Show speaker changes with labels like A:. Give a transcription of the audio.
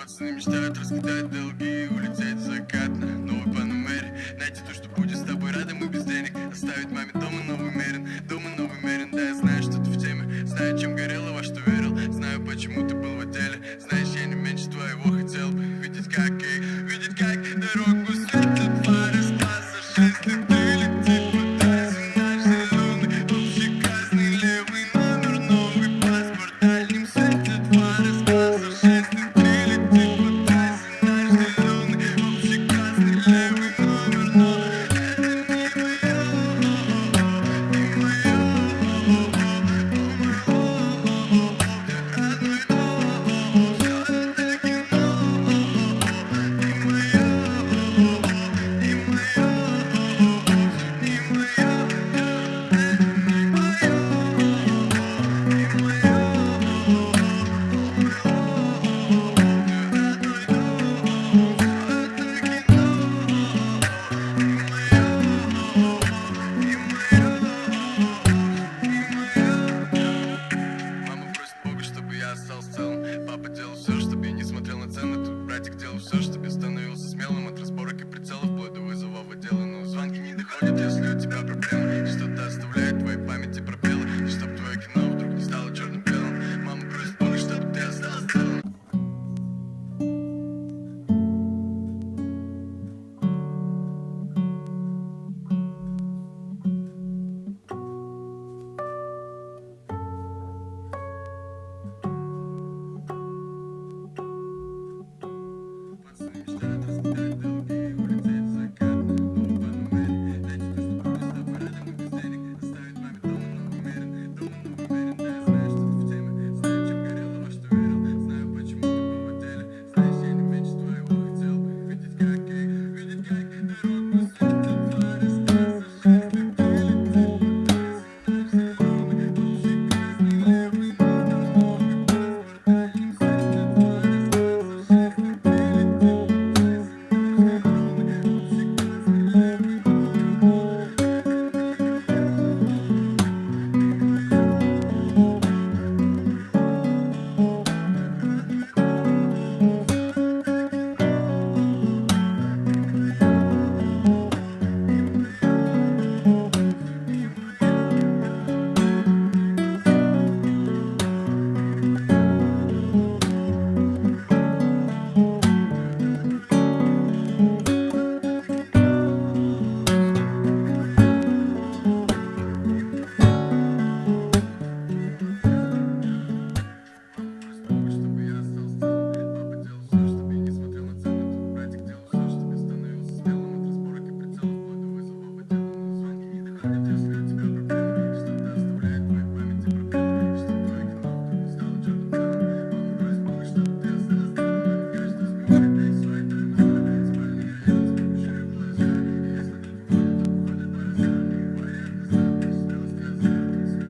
A: Пацаны мечтают раскидать долги и улететь закатно Новый